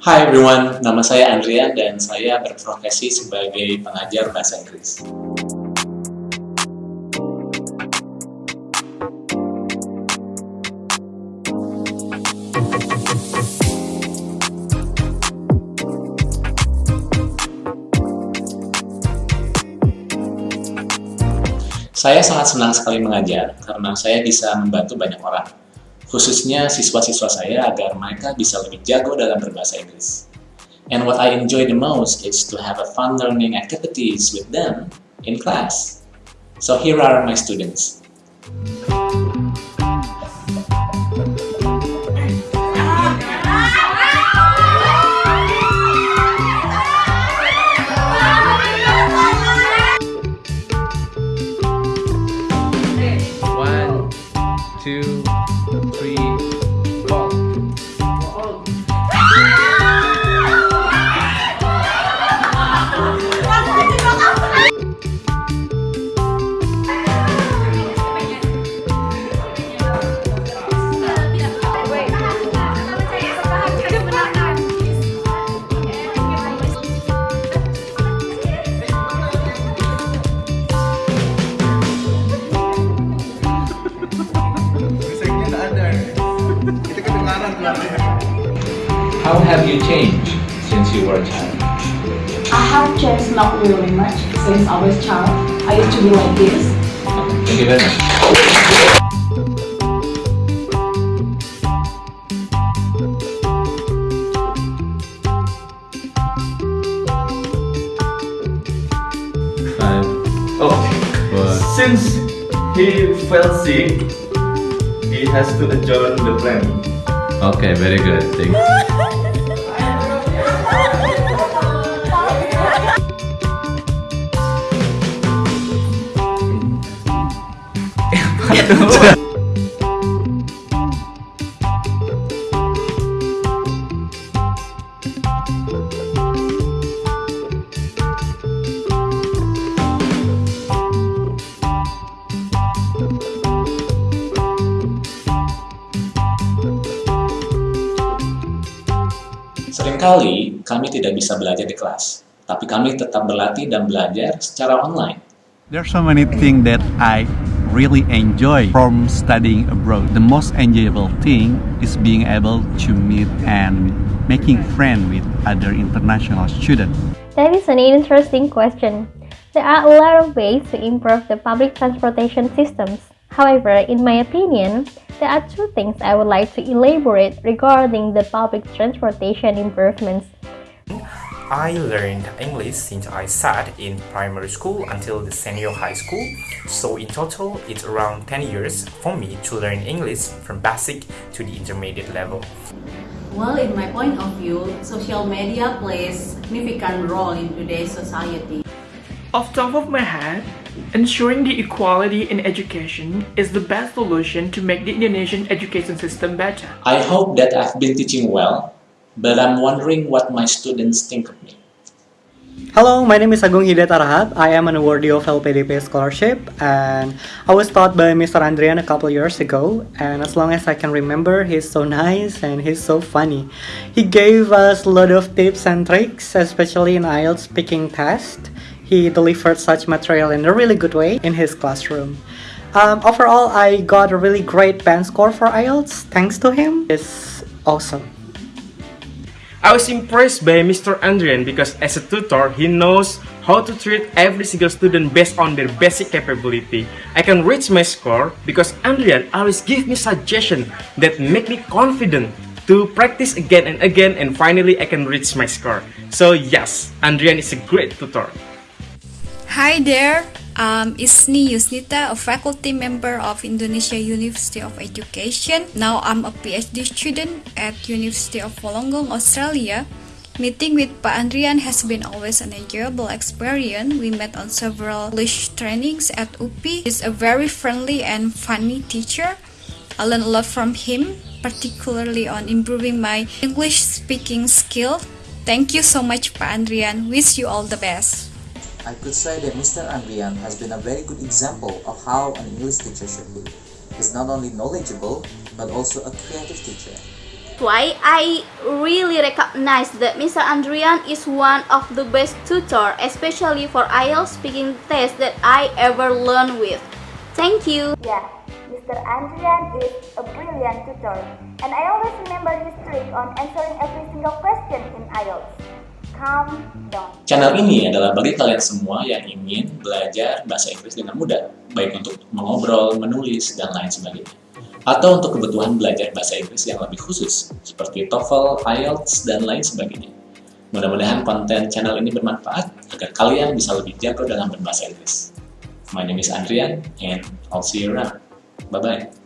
Hi everyone, nama saya Andrian dan saya berprofesi sebagai pengajar bahasa Inggris. Saya sangat senang sekali mengajar karena saya bisa membantu banyak orang, khususnya siswa-siswa saya agar mereka bisa lebih jago dalam berbahasa Inggris. And what I enjoy the most is to have a fun learning activities with them in class. So here are my students. Two, How have you changed since you were a child? I have changed not really much since I was a child. I used to be like this. Thank you very much. Five, Oh, four, since he fell sick, he has to adjourn the plan. Okay, very good. Thank you. Seringkali kami tidak bisa belajar di kelas, tapi kami tetap berlatih dan belajar secara online. There's so many things that I really enjoy from studying abroad. The most enjoyable thing is being able to meet and making friends with other international students. That is an interesting question. There are a lot of ways to improve the public transportation systems. However, in my opinion, there are two things I would like to elaborate regarding the public transportation improvements. I learned English since I sat in primary school until the senior high school. So in total, it's around 10 years for me to learn English from basic to the intermediate level. Well, in my point of view, social media plays significant role in today's society. Off top of my head, ensuring the equality in education is the best solution to make the Indonesian education system better. I hope that I've been teaching well, but I'm wondering what my students think of me. Hello, my name is Agung Hidayat Arhat. I am an awardee of LPDP scholarship and I was taught by Mr. Andrian a couple years ago and as long as I can remember, he's so nice and he's so funny. He gave us a lot of tips and tricks, especially in IELTS speaking test. He delivered such material in a really good way in his classroom. Um, overall, I got a really great band score for IELTS thanks to him. It's awesome. I was impressed by Mr. Andrian because as a tutor, he knows how to treat every single student based on their basic capability. I can reach my score because Andrian always give me suggestions that make me confident to practice again and again and finally I can reach my score. So yes, Andrian is a great tutor. Hi there, um, I'm Isni Yusnita, a faculty member of Indonesia University of Education. Now I'm a PhD student at University of Wollongong, Australia. Meeting with Pak Andrian has been always an enjoyable experience. We met on several English trainings at UPI. He's a very friendly and funny teacher. I learned a lot from him, particularly on improving my English speaking skill. Thank you so much, Pak Andrian. Wish you all the best. I could say that Mr. Andrian has been a very good example of how an English teacher should be. He's not only knowledgeable, but also a creative teacher. why I really recognize that Mr. Andrian is one of the best tutor, especially for IELTS speaking test that I ever learned with. Thank you. Yeah, Mr. Andrian is a brilliant tutor, and I always remember his trick on answering every single question in IELTS. Channel ini adalah bagi kalian semua yang ingin belajar bahasa Inggris dengan mudah, baik untuk mengobrol, menulis, dan lain sebagainya. Atau untuk kebutuhan belajar bahasa Inggris yang lebih khusus, seperti TOEFL, IELTS, dan lain sebagainya. Mudah-mudahan konten channel ini bermanfaat agar kalian bisa lebih jago dalam berbahasa Inggris. My name is Andrian, and I'll see you around. Bye-bye.